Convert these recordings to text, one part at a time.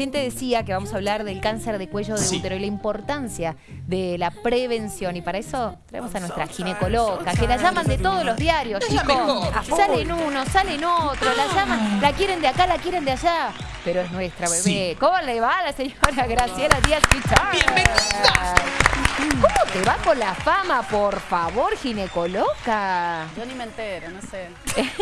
Recién te decía que vamos a hablar del cáncer de cuello de Sí. útero y la importancia de la prevención. Y para eso traemos a nuestra ginecóloga, que la llaman de todos los diarios, chicos. Salen uno, salen otro, la llaman, la quieren de acá, la quieren de allá. Pero es nuestra bebé. Sí. ¿Cómo le va a la señora Graciela Díaz Pichar? ¡Bienvenida! ¿Cómo te va con la fama, por favor, ginecóloga? Yo ni me entero, no sé.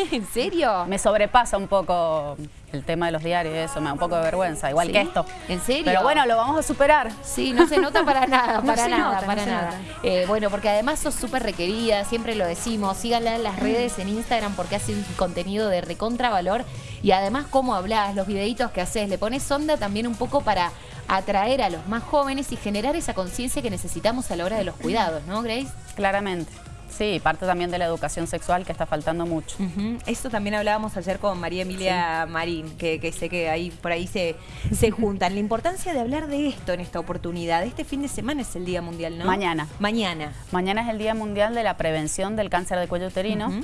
¿En serio? Me sobrepasa un poco el tema de los diarios y eso, me da un poco de vergüenza, igual ¿Sí? que esto. ¿En serio? Pero bueno, lo vamos a superar. Sí, no se nota para nada, para nada, nota, para nada. Eh, bueno, porque además sos súper requerida, siempre lo decimos, síganla en las redes, en Instagram, porque hace un contenido de recontravalor y además cómo hablas, los videitos que haces, le pones onda también un poco para atraer a los más jóvenes y generar esa conciencia que necesitamos a la hora de los cuidados, ¿no, Grace? Claramente. Sí, parte también de la educación sexual que está faltando mucho. Ujú. Esto también hablábamos ayer con María Emilia Marín, que, que sé que ahí por ahí se, se juntan. La importancia de hablar de esto en esta oportunidad. Este fin de semana es el Día Mundial, ¿no? Mañana. Mañana. Mañana es el Día Mundial de la Prevención del Cáncer de Cuello Uterino. Ujú.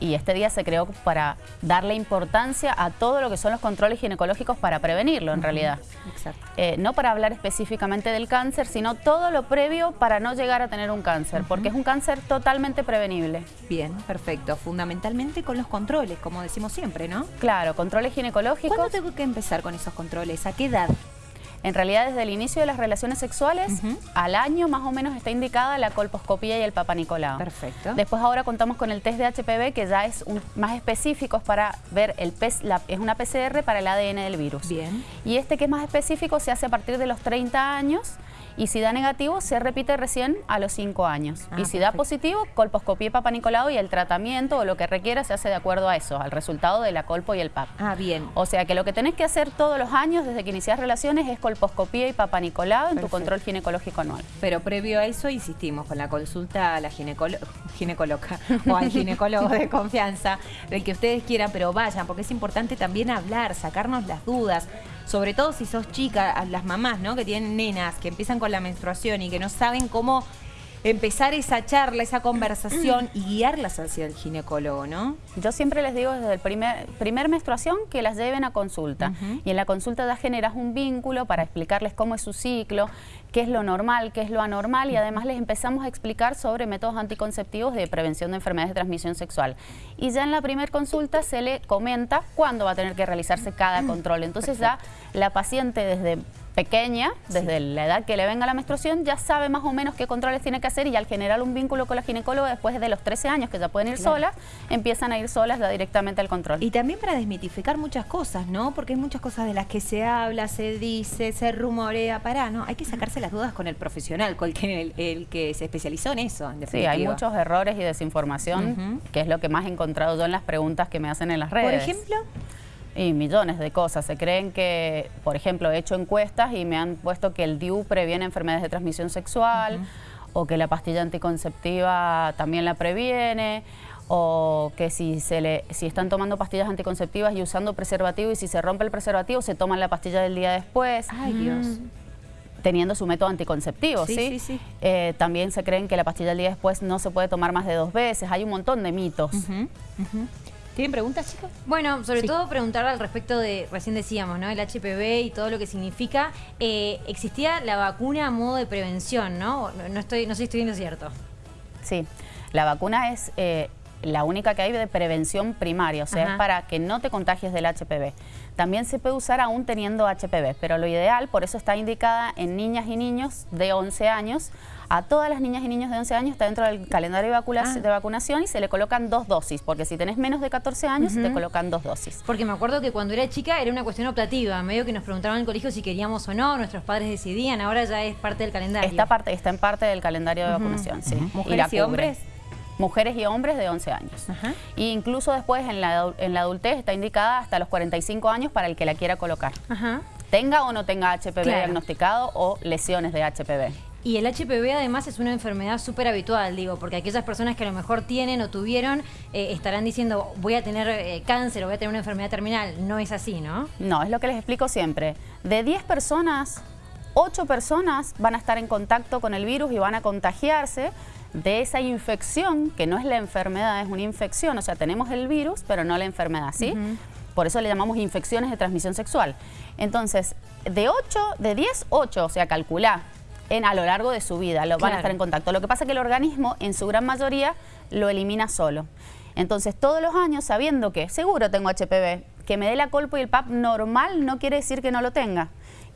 Y este día se creó para darle importancia a todo lo que son los controles ginecológicos para prevenirlo, en realidad. Exacto. Eh, no para hablar específicamente del cáncer, sino todo lo previo para no llegar a tener un cáncer, porque es un cáncer totalmente prevenible. Bien, perfecto. Fundamentalmente con los controles, como decimos siempre, ¿no? Claro, controles ginecológicos. ¿Cuándo tengo que empezar con esos controles? ¿A qué edad? En realidad, desde el inicio de las relaciones sexuales, al año más o menos está indicada la colposcopía y el papanicolao. Perfecto. Después ahora contamos con el test de HPV, que ya es un- más específico es para ver el la- es una PCR para el ADN del virus. Bien. Y este que es más específico se hace a partir de los 30 años y si da negativo se repite recién a los 5 años. Ah, y si da positivo, colposcopía y papanicolao y el tratamiento o lo que requiera se hace de acuerdo a eso, al resultado de la colpo y el pap. Ah, bien. O sea que lo que tenés que hacer todos los años desde que inicias relaciones es colposcopía y papanicolao en tu control ginecológico anual. Pero previo a eso, insistimos, con la consulta a la ginecolo- ginecóloga o al ginecólogo de confianza, del que ustedes quieran, pero vayan, porque es importante también hablar, sacarnos las dudas. Sobre todo si sos chica, las mamás, ¿no? Que tienen nenas, que empiezan con la menstruación y que no saben cómo empezar esa charla, esa conversación y guiarlas hacia el ginecólogo, ¿no? Yo siempre les digo desde el primer, primer menstruación que las lleven a consulta. Y en la consulta ya generas un vínculo para explicarles cómo es su ciclo, qué es lo normal, qué es lo anormal y además les empezamos a explicar sobre métodos anticonceptivos de prevención de enfermedades de transmisión sexual. Y ya en la primer consulta se le comenta cuándo va a tener que realizarse cada control. Entonces ya la paciente desde pequeña, desde la edad que le venga la menstruación, ya sabe más o menos qué controles tiene que hacer y al generar un vínculo con la ginecóloga después de los 13 años que ya pueden ir Claro. solas, empiezan a ir solas ya directamente al control. Y también para desmitificar muchas cosas, ¿no? Porque hay muchas cosas de las que se habla, se dice, se rumorea, para, ¿no? Hay que sacarse las dudas con el profesional, con el que, el, que se especializó en eso, en Sí, hay muchos errores y desinformación, que es lo que más he encontrado yo en las preguntas que me hacen en las redes. Por ejemplo, Y millones de cosas. Se creen que, por ejemplo, he hecho encuestas y me han puesto que el DIU previene enfermedades de transmisión sexual o que la pastilla anticonceptiva también la previene o que si, se le, si están tomando pastillas anticonceptivas y usando preservativo y si se rompe el preservativo se toman la pastilla del día después ay Dios. teniendo su método anticonceptivo, Sí, ¿sí? sí, sí. Eh, también se creen que la pastilla del día después no se puede tomar más de dos veces. Hay un montón de mitos. ¿Tienen preguntas, chicos? Bueno, sobre Sí. todo preguntar al respecto de, recién decíamos, ¿no? El HPV y todo lo que significa. Eh, existía la vacuna a modo de prevención, ¿no? No, estoy, no sé si estoy viendo cierto. Sí, la vacuna es eh, la única que hay de prevención primaria, o sea, Ajá. es para que no te contagies del HPV. También se puede usar aún teniendo HPV, pero lo ideal, por eso está indicada en niñas y niños de 11 años. A todas las niñas y niños de 11 años está dentro del calendario de, vacuna- Ah. de vacunación y se le colocan dos dosis, porque si tenés menos de 14 años, te Ujú. colocan dos dosis. Porque me acuerdo que cuando era chica era una cuestión optativa, medio que nos preguntaban en el colegio si queríamos o no, nuestros padres decidían, ahora ya es parte del calendario. Está, parte, está en parte del calendario de vacunación, sí. ¿Mujeres la y cubre. hombres? Mujeres y hombres de 11 años. Ajá. Y incluso después en la, en la adultez está indicada hasta los 45 años para el que la quiera colocar. Ajá. Tenga o no tenga HPV Claro. diagnosticado o lesiones de HPV. Y el HPV además es una enfermedad súper habitual, digo, porque aquellas personas que a lo mejor tienen o tuvieron eh, estarán diciendo voy a tener eh, cáncer o voy a tener una enfermedad terminal. No es así, ¿no? No, es lo que les explico siempre. De 10 personas, 8 personas van a estar en contacto con el virus y van a contagiarse de esa infección, que no es la enfermedad, es una infección. O sea, tenemos el virus, pero no la enfermedad, ¿sí? por eso le llamamos infecciones de transmisión sexual. Entonces, de 8, de 10, 8, o sea, calcula en, a lo largo de su vida, lo van a estar en contacto. Lo que pasa es que el organismo, en su gran mayoría, lo elimina solo. Entonces, todos los años, sabiendo que seguro tengo HPV, que me dé la colpo y el PAP normal no quiere decir que no lo tenga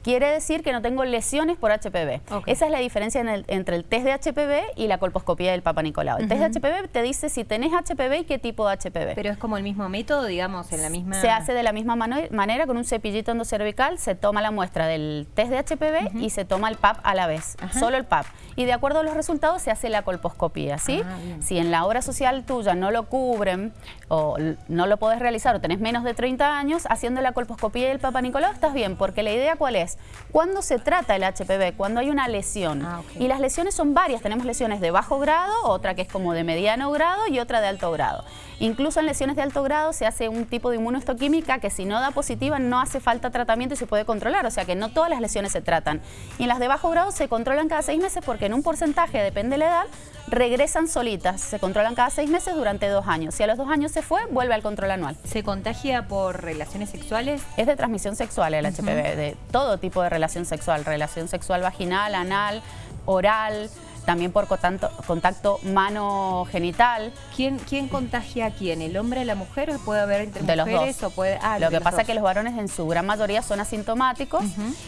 quiere decir que no tengo lesiones por HPV. Esa es la diferencia entre el test de HPV y la colposcopía del Papa Nicolau. El test de HPV te dice si tenés HPV y qué tipo de HPV. Pero es como el mismo método, digamos, en la misma... Se hace de la misma manera con un cepillito endocervical, se toma la muestra del test de HPV y se toma el PAP a la vez, solo el PAP. Y de acuerdo a los resultados se hace la colposcopía, ¿sí? Ah, si en la obra social tuya no lo cubren o no lo podés realizar o tenés menos de 30 años, haciendo la colposcopía del Papa Nicolau estás bien, porque la idea cuál es? Cuando se trata el HPV, cuando hay una lesión. Ah, y las lesiones son varias, tenemos lesiones de bajo grado, otra que es como de mediano grado y otra de alto grado. Incluso en lesiones de alto grado se hace un tipo de inmunohistoquímica que si no da positiva no hace falta tratamiento y se puede controlar, o sea que no todas las lesiones se tratan. Y en las de bajo grado se controlan cada seis meses porque en un porcentaje, depende de la edad, regresan solitas, se controlan cada seis meses durante dos años. Si a los dos años se fue, vuelve al control anual. ¿Se contagia por relaciones sexuales? Es de transmisión sexual el HPV, de todo tipo de relación sexual, relación sexual vaginal, anal, oral, también por contacto, contacto mano-genital. ¿Quién, ¿Quién contagia a quién? ¿El hombre o la mujer? ¿O puede haber entre de mujeres? Los dos. puede, ah, Lo que pasa es que los varones en su gran mayoría son asintomáticos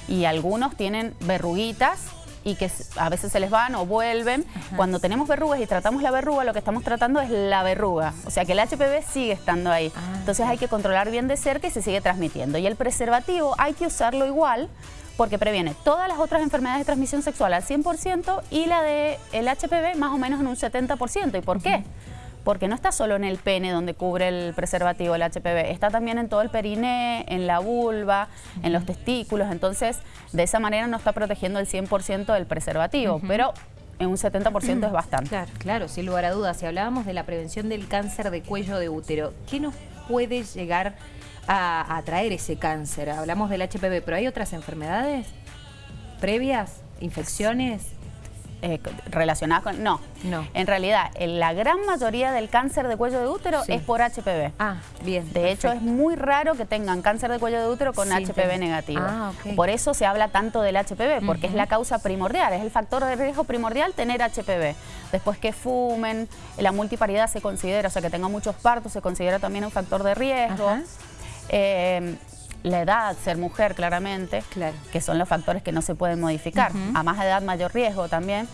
y algunos tienen verruguitas y que a veces se les van o vuelven. Cuando tenemos verrugas y tratamos la verruga, lo que estamos tratando es la verruga. O sea que el HPV sigue estando ahí. Ah, Entonces hay que controlar bien de cerca y se sigue transmitiendo. Y el preservativo hay que usarlo igual porque previene todas las otras enfermedades de transmisión sexual al 100% y la del el HPV más o menos en un 70%. ¿Y por qué? Porque no está solo en el pene donde cubre el preservativo el HPV, está también en todo el periné, en la vulva, en los testículos, entonces de esa manera no está protegiendo el 100% del preservativo, pero en un 70% es bastante. Claro, claro, sin lugar a dudas. Si hablábamos de la prevención del cáncer de cuello de útero, ¿qué nos puede llegar a, a traer ese cáncer? Hablamos del HPV, pero ¿hay otras enfermedades previas? ¿Infecciones? Eh, relacionadas con... No, no. En realidad, la gran mayoría del cáncer de cuello de útero es por HPV. Ah, bien. De hecho, es muy raro que tengan cáncer de cuello de útero con HPV negativo. Ah, Por eso se habla tanto del HPV, porque es la causa primordial, es el factor de riesgo primordial tener HPV. Después que fumen, la multiparidad se considera, o sea, que tenga muchos partos se considera también un factor de riesgo. Eh, la edad, ser mujer claramente, que son los factores que no se pueden modificar. A más edad, mayor riesgo también.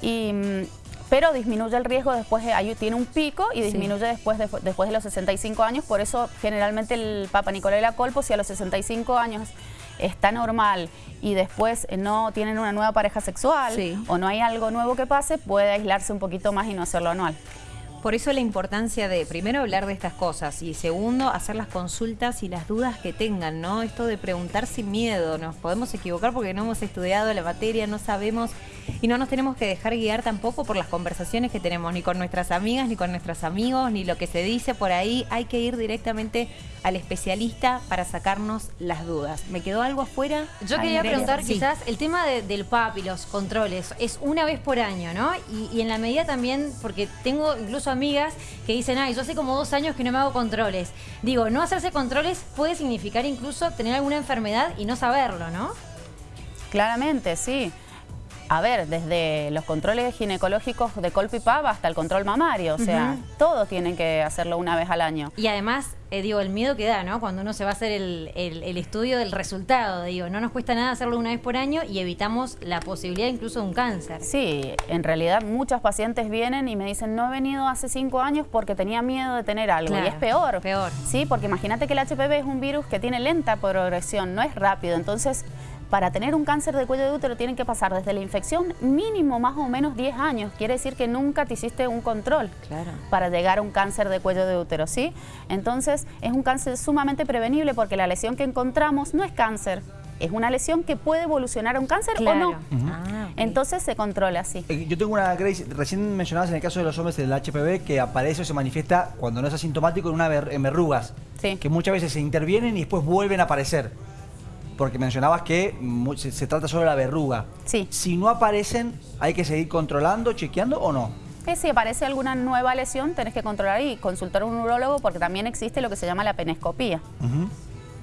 y, mm, pero disminuye el riesgo después, ahí tiene un pico y disminuye después, de, después de los 65 años. Por eso generalmente el Papa Nicolai la Colpo, si a los 65 años está normal y después no tienen una nueva pareja sexual o no hay algo nuevo que pase, puede aislarse un poquito más y no hacerlo anual. Por eso la importancia de, primero, hablar de estas cosas y segundo, hacer las consultas y las dudas que tengan, ¿no? Esto de preguntar sin miedo, nos podemos equivocar porque no hemos estudiado la materia, no sabemos y no nos tenemos que dejar guiar tampoco por las conversaciones que tenemos, ni con nuestras amigas, ni con nuestros amigos, ni lo que se dice por ahí. Hay que ir directamente al especialista para sacarnos las dudas. ¿Me quedó algo afuera? Yo quería preguntar quizás el tema del PAP y los controles. Es una vez por año, ¿no? Y, y en la medida también, porque tengo incluso amigas que dicen, ay, yo hace como dos años que no me hago controles. Digo, no hacerse controles puede significar incluso tener alguna enfermedad y no saberlo, ¿no? Claramente, sí. A ver, desde los controles ginecológicos de colpipab hasta el control mamario, o sea, todos tienen que hacerlo una vez al año. Y además, eh, digo, el miedo que da, ¿no? Cuando uno se va a hacer el, estudio del resultado, digo, no nos cuesta nada hacerlo una vez por año y evitamos la posibilidad incluso de un cáncer. Sí, en realidad muchas pacientes vienen y me dicen, no he venido hace cinco años porque tenía miedo de tener algo. y es peor. Peor. Sí, porque imagínate que el HPV es un virus que tiene lenta progresión, no es rápido, entonces para tener un cáncer de cuello de útero tienen que pasar desde la infección mínimo más o menos 10 años. Quiere decir que nunca te hiciste un control para llegar a un cáncer de cuello de útero, ¿sí? Entonces es un cáncer sumamente prevenible porque la lesión que encontramos no es cáncer, es una lesión que puede evolucionar a un cáncer o no. Ah, Entonces se controla así. Eh, yo tengo una, Grace, recién mencionabas en el caso de los hombres del HPV que aparece o se manifiesta cuando no es asintomático en, una en verrugas, que muchas veces se intervienen y después vuelven a aparecer porque mencionabas que se, trata solo de la verruga. Sí. Si no aparecen, ¿hay que seguir controlando, chequeando o no? si aparece alguna nueva lesión, tenés que controlar y consultar a un urólogo porque también existe lo que se llama la penescopía.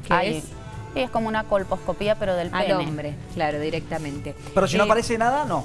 ¿Qué es? Y es como una colposcopía, pero del Al hombre, claro, directamente. Pero si no eh, aparece nada, no.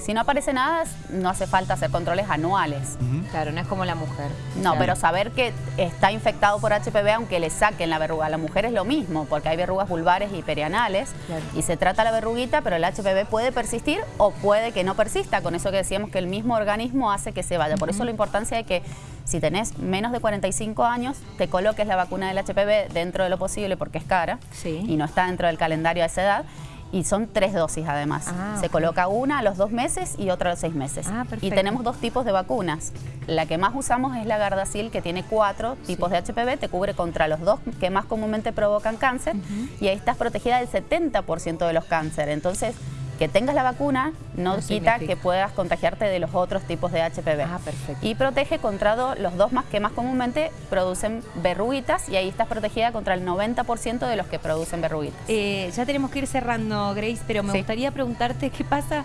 Si no aparece nada, no hace falta hacer controles anuales. Claro, no es como la mujer. No, pero saber que está infectado por HPV, aunque le saquen la verruga. La mujer es lo mismo, porque hay verrugas vulvares y perianales. Y se trata la verruguita, pero el HPV puede persistir o puede que no persista. Con eso que decíamos que el mismo organismo hace que se vaya. Por eso la importancia de que si tenés menos de 45 años, te coloques la vacuna del HPV dentro de lo posible porque es cara y no está dentro del calendario a esa edad y son tres dosis además. Ah, Se coloca una a los dos meses y otra a los seis meses. Ah, y tenemos dos tipos de vacunas. La que más usamos es la Gardasil, que tiene cuatro tipos de HPV, te cubre contra los dos que más comúnmente provocan cáncer y ahí estás protegida del 70% de los cánceres. Entonces, que tengas la vacuna no, quita que puedas contagiarte de los otros tipos de HPV. Ah, perfecto. Y protege contra los dos más que más comúnmente producen verruguitas y ahí estás protegida contra el 90% de los que producen verruguitas. Eh, ya tenemos que ir cerrando, Grace, pero me gustaría preguntarte qué pasa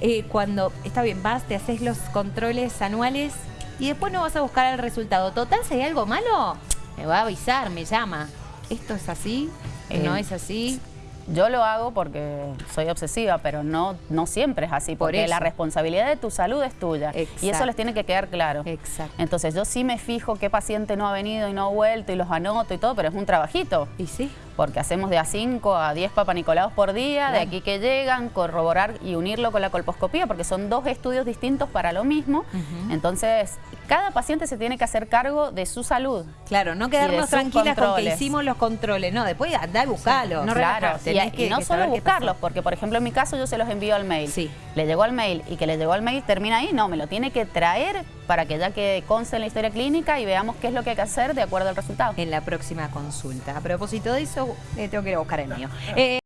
eh, cuando, está bien, vas, te haces los controles anuales y después no vas a buscar el resultado. Total, si hay algo malo, me va a avisar, me llama. ¿Esto es así? ¿No eh, es así? Yo lo hago porque soy obsesiva, pero no, no siempre es así, porque la responsabilidad de tu salud es tuya. Y eso les tiene que quedar claro. Exacto. Entonces yo sí me fijo qué paciente no ha venido y no ha vuelto y los anoto y todo, pero es un trabajito. Y sí porque hacemos de a 5 a 10 papanicolaos por día, de aquí que llegan, corroborar y unirlo con la colposcopía, porque son dos estudios distintos para lo mismo. Entonces, cada paciente se tiene que hacer cargo de su salud. Claro, no quedarnos tranquilas con que hicimos los controles, no, después andá y buscarlos. no claro, y, no solo buscarlos, porque por ejemplo en mi caso yo se los envío al mail. Sí. Le llegó al mail y que le llegó al mail termina ahí, no, me lo tiene que traer para que ya que conste en la historia clínica y veamos qué es lo que hay que hacer de acuerdo al resultado. En la próxima consulta. A propósito de eso, eh, tengo que ir a buscar el mío. Eh,